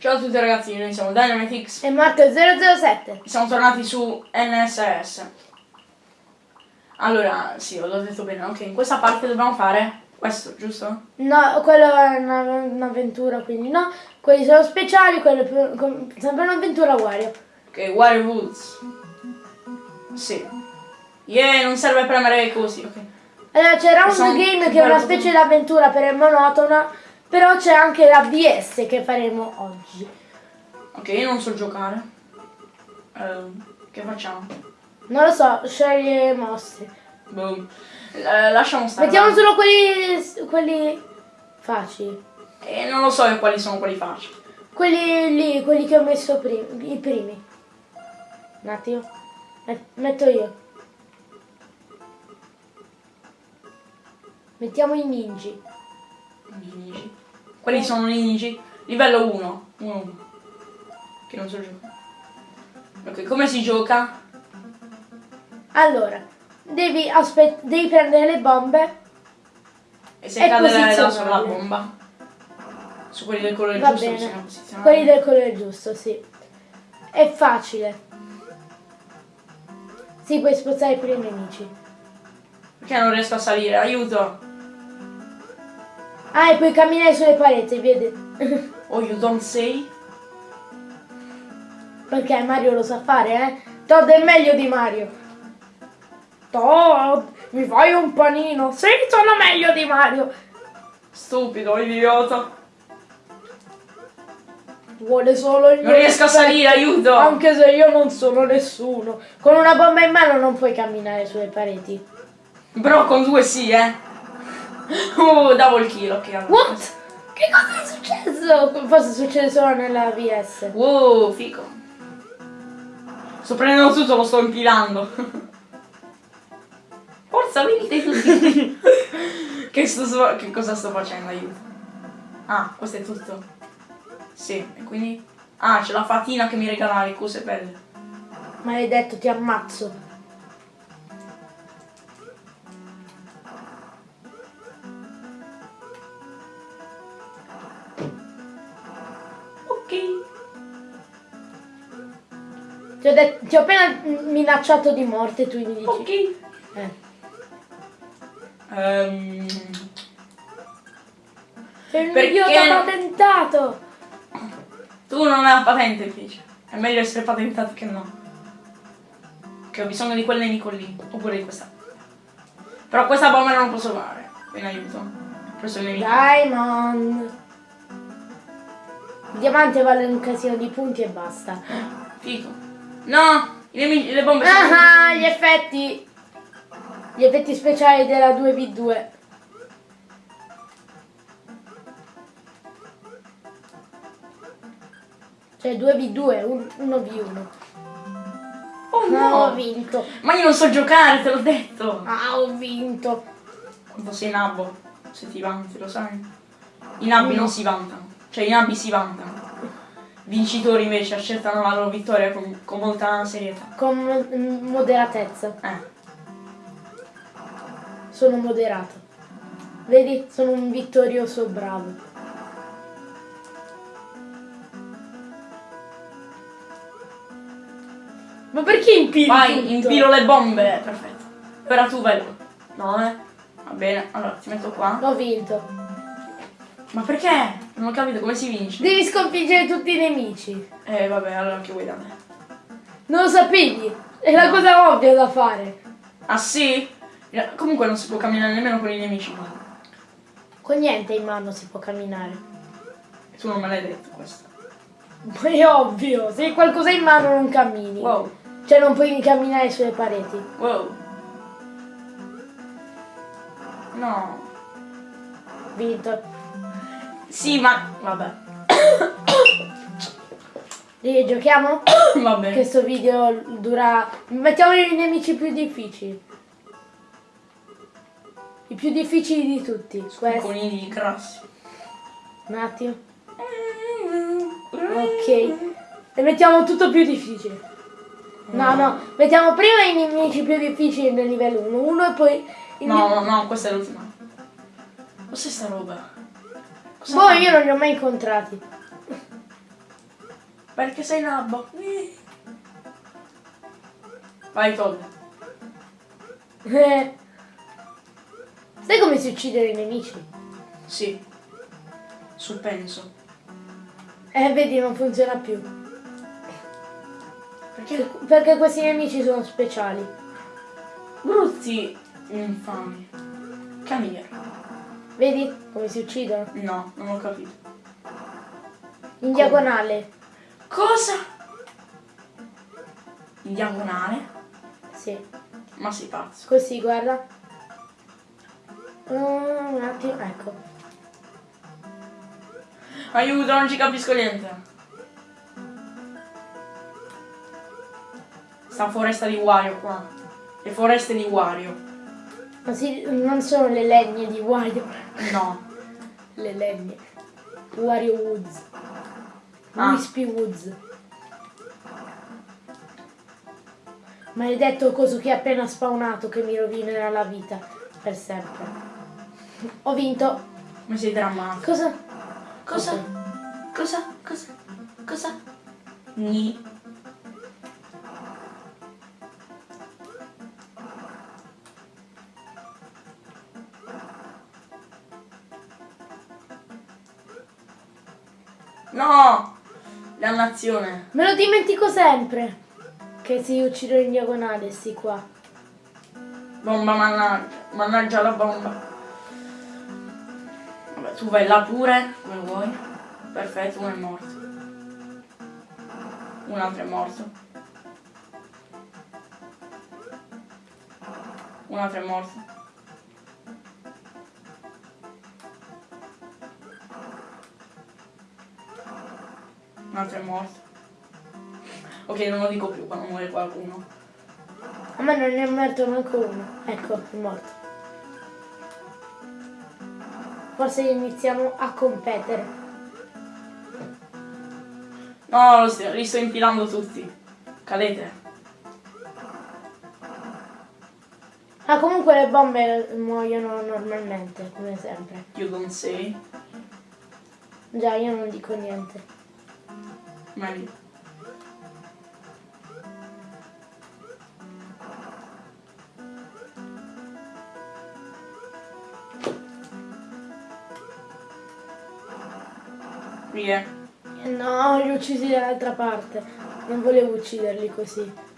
Ciao a tutti ragazzi, noi siamo Dynamitix E Marco 007. e siamo tornati su NSS. Allora, sì, ho detto bene, ok, in questa parte dobbiamo fare questo, giusto? No, quello è una- un'avventura, quindi no. Quelli sono speciali, quello è più- sempre un'avventura Wario. Ok, Wario Woods. Sì. Yeah, non serve premere così, ok. Allora Round Sono Game che è una specie di avventura per il monotona, però c'è anche la BS che faremo oggi. Ok, io non so giocare. Ehm, che facciamo? Non lo so, scegli mostri. Boom. Eh, lasciamo stare. Mettiamo solo quelli, quelli facili. E non lo so quali sono quelli facili. Quelli lì, quelli che ho messo primi, i primi. Un attimo. Met- Metto io. Mettiamo i ninji. Ninji. Quelli sono ninji. Livello 1. 1. Che non so giocare. Ok, come si gioca? Allora, devi, aspet- devi prendere le bombe. E se E cade la, la sulla bomba. Su quelli del colore Va giusto bene. Quelli del colore giusto, sì. È facile. Sì, puoi spostare per i nemici. Perché non riesco a salire? Aiuto! Ah, e puoi camminare sulle pareti, vedi? Oh, you don't say? Perché Mario lo sa fare, eh? Todd è meglio di Mario. Todd, mi fai un panino? Sì, sono meglio di Mario. Stupido, idiota. Vuole solo il Non mio riesco a salire, aiuto! Anche se io non sono nessuno. Con una bomba in mano non puoi camminare sulle pareti. Però con due sì, eh. Oh, double kill, ok. allora. What? Che cosa è successo? Forse succede solo nella VS. Wow, fico. Sto prendendo tutto, lo sto impilando. Forza, venite tutti. che, sto, che cosa sto facendo? Aiuto. Ah, questo è tutto. Sì, e quindi... Ah, c'è la fatina che mi regala le cose belle. Maledetto, ti ammazzo. Ti ho, appena minacciato di morte, tu mi dici. Ok. Eh. Ehm, Sei un Perché idiota patentato. tu non hai la patente invece. È meglio essere patentato che no. Che ho bisogno di quel nemico lì. Oppure di questa. Però questa bomba non posso fare. Quindi aiuto. Ho preso il nemico. Diamond. Il diamante vale un casino di punti e basta. Fico. No! Nemici, le bombe sono. Ah, gli effetti. Gli effetti speciali della 2v2. Cioè 2v2, un- 1v1. Oh No, ho no! vinto. Ma io non so giocare, te l'ho detto! Ah, ho vinto. Quando sei nabbo, se ti vanti, lo sai? I nabbi No. non si vantano. Cioè i nabbi si vantano. Vincitori invece accettano la loro vittoria con, con molta serietà. Con mo- moderatezza. Eh. Sono moderato. Vedi? Sono un vittorioso bravo. Ma perché impili Vai, tutto? impilo le bombe. Perfetto. Ora tu vai. No, eh. Va bene, allora ti metto qua. Ho vinto. Ma perché? Non ho capito come si vince. Devi sconfiggere tutti i nemici. Eh vabbè, allora che vuoi da me? Non lo sapevi? È la cosa ovvia da fare. Ah sì? Eh, Comunque non si può camminare nemmeno con i nemici qua. Con niente in mano si può camminare. E tu non me l'hai detto questo. Ma è ovvio, se hai qualcosa in mano non cammini. Wow, Cioè non puoi camminare sulle pareti. wow. No. Vinto. Sì, ma... Vabbè. Rigiochiamo? Va bene. Questo video dura... Mettiamo i nemici più difficili. I più difficili di tutti. Conigli grassi. Un attimo. Ok. E mettiamo tutto più difficile. No, no. Mettiamo prima i nemici più difficili nel livello 1. Uno e poi... No, no, no, questa è l'ultima. Cos'è sta roba? Cosa Boh, fa? io non li ho mai incontrati. Perché sei nabbo. Vai Todd. Eh. Sai come si uccidono i nemici? Sì. Suppenso. Eh, vedi, non funziona più. Perché Perché questi nemici sono speciali. brutti infami. Camilla. Vedi come si uccidono? No, non ho capito. In diagonale. Cosa? In diagonale? Sì. Ma sei pazzo. Così, guarda. Un attimo, ecco. Aiuto, non ci capisco niente. Sta foresta di Wario qua. Le foreste di Wario. Ma sì, non sono le legne di Wario. No. Le legne. Wario Woods. Ah. Wispy Woods. Maledetto coso che è appena spawnato che mi rovinerà la vita per sempre. Ho vinto. Ma sei drammatico. Cosa? Cosa? Cosa? Cosa? Cosa? Ni. No! Dannazione. Me lo dimentico sempre. Che si uccidono in diagonale, sti qua. Bomba mannaggia. Mannaggia la bomba. Vabbè, tu vai là pure, come vuoi. Perfetto, uno è morto. Un altro è morto. Un altro è morto. Altro è morto. Ok, non lo dico più quando muore qualcuno. A me non ne è morto manco uno. Ecco, è morto. Forse iniziamo a competere. No, lo sto- li sto infilando tutti. Cadete. Ah, comunque le bombe muoiono normalmente, come sempre. You don't say. Già, io non dico niente. Meglio. Via. No, li ho uccisi dall'altra parte. Non volevo ucciderli così.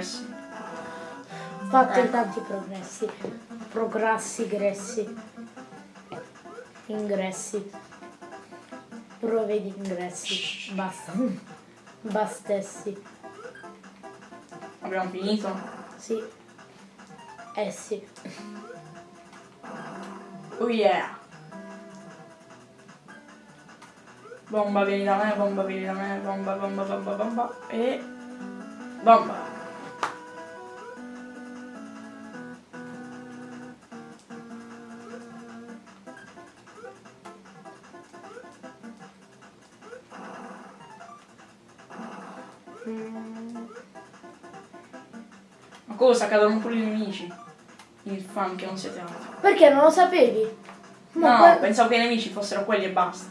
Progressi. Ho fatto Ecco. tanti progressi. Progressi, gressi. Ingressi. Prove di ingressi. Basta. Bastessi. Abbiamo finito? Sì. Eh sì. Oh yeah. Bomba vieni da me, bomba vieni da me, bomba, bomba, bomba, bomba. E... Bomba. Cosa? Cadono pure i nemici. Infami che non siete altro. Perché non lo sapevi? Ma No, que- pensavo che i nemici fossero quelli e basta.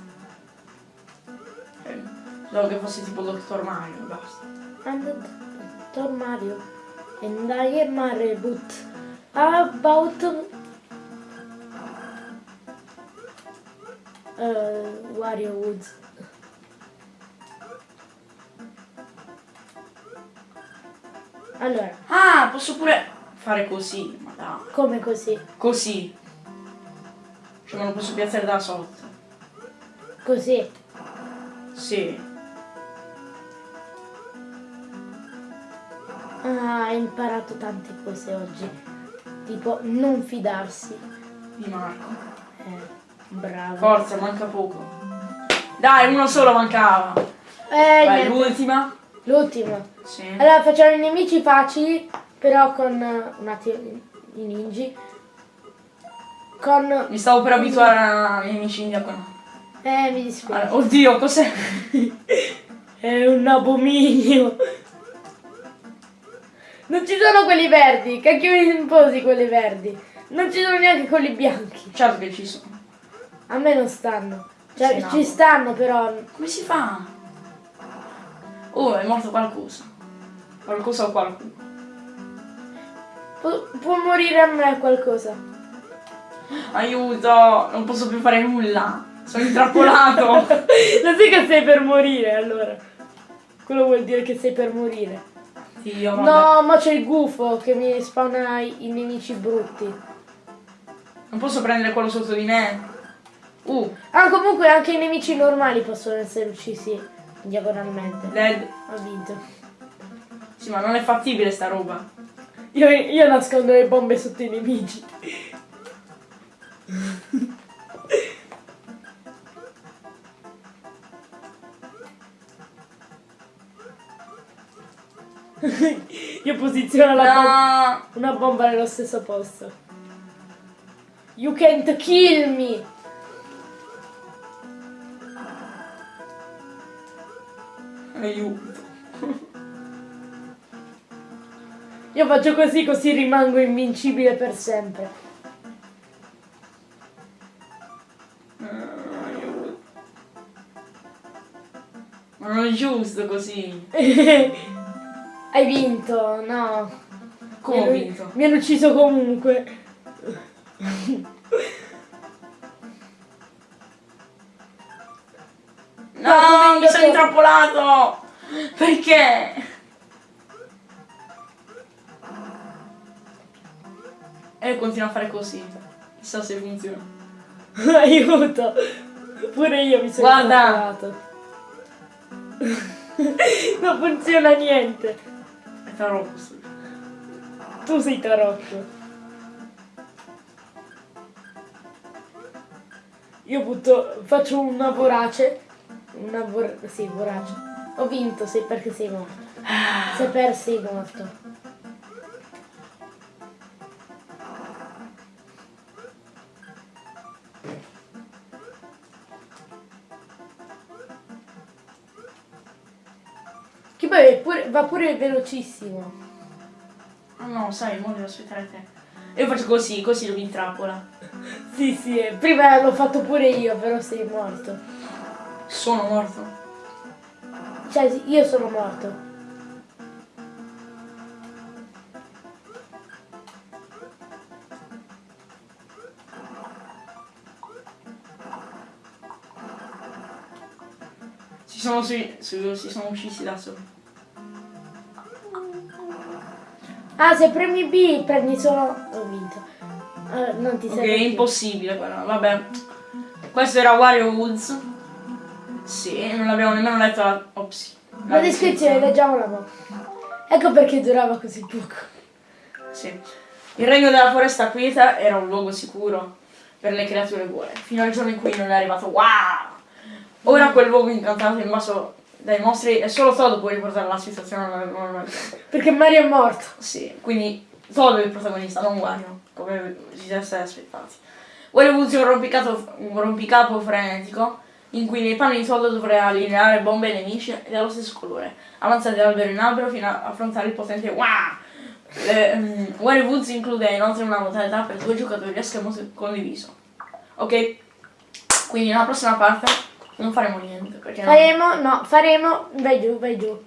Eh, Pensavo che fosse tipo Dottor Mario e basta. Dr. Mario and I am a reboot about uh, Wario Woods. Allora, Ah, posso pure fare così, ma dai. come così? Così. Cioè me lo posso piazzare da sotto. Così. Sì. Ah, hai imparato tante cose oggi. Tipo non fidarsi. Di Marco. Eh, bravo. Forza, manca poco. Dai, uno solo mancava. Eh, Vai, l'ultima. L'ultima. Sì. Allora facciamo i nemici facili, però con eh, un attimo i ninji. con... Mi stavo per abituare ai nemici in diagonale. Eh, mi dispiace. Allora, oddio, cos'è? È un abominio. Non ci sono quelli verdi, cacchio mi imposi quelli verdi. Non ci sono neanche quelli bianchi. certo che ci sono. A me non stanno. Cioè, ci stanno però. Come si fa? Oh, è morto qualcosa. Qualcosa o qualcuno. Pu- può morire a me qualcosa. Aiuto, non posso più fare nulla. Sono intrappolato. Lo sai che sei per morire allora. Quello vuol dire che sei per morire. Dio, vabbè. No, ma c'è il gufo che mi spawna i, nemici brutti. Non posso prendere quello sotto di me. Uh, Ah, comunque anche i nemici normali possono essere uccisi diagonalmente. dead. Ho vinto. Sì, ma non è fattibile sta roba. Io, io nascondo le bombe sotto i nemici. io posiziono la bomba, No. una bomba nello stesso posto. You can't kill me! Aiuto. Io faccio così così rimango invincibile per sempre. Ma non è giusto così. Hai vinto, no. Come ho vinto? Mi hanno ucciso comunque. No, come mi sono intrappolato! Perché? E continua a fare così. Chissà se funziona. Aiuto! Pure io mi sono Guarda. intrappolato. non funziona niente. È troppo questo. Tu sei tarocco. Io butto, faccio una vorace. Una vor... sì, vorace. Ho vinto, sei perché sei morto. Se per sei morto. Va pure velocissimo. Ah no, sai, mo devo aspettare te. Io faccio così, così lo intrappola. Sì, sì, eh, prima l'ho fatto pure io, però sei morto. Sono morto. Cioè, io sono morto. Si sono, si sono uccisi da soli. Ah, se premi B prendi solo... Ho vinto. Ah, non ti Ok, serve è più. impossibile però, vabbè. Questo era Wario Woods. Sì, non l'abbiamo nemmeno letto la... Ops. La descrizione, leggiamola mo. Ecco perché durava così poco. Sì. Il regno della foresta quieta era un luogo sicuro per le creature buone, fino al giorno in cui non è arrivato wow! Ora quel luogo incantato è invaso dai mostri e solo Todd può riportare la situazione alla normalità. Perché Mario è morto. Sì, quindi Todd è il protagonista, non Wario, come si siete stati aspettati. Wario Woods è un rompicapo, un rompicapo frenetico in cui nei panni di Todd dovrà allineare bombe e nemici dello stesso colore, avanzati da albero in albero fino a affrontare il potente wow! Le, mm, Wario Woods include inoltre una modalità per due giocatori a schermo condiviso. Ok? Quindi nella prossima parte non faremo niente perché non- Faremo, no, faremo... Vai giù, vai giù.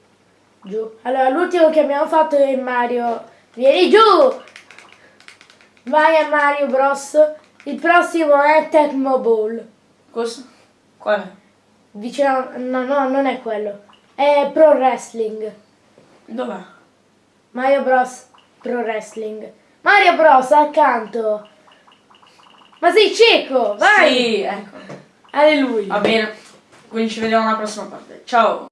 Giù. Allora, l'ultimo che abbiamo fatto è Mario... Vieni giù! Vai a Mario Bros. Il prossimo è Tecmo Ball. Cosa? Qual è? Vicino... No, no, non è quello. È Pro Wrestling. Dov'è? Mario Bros. Pro Wrestling. Mario Bros. accanto. Ma sei cieco, vai! Sì, ecco. Alleluia. Va bene. Quindi ci vediamo alla prossima parte. Ciao.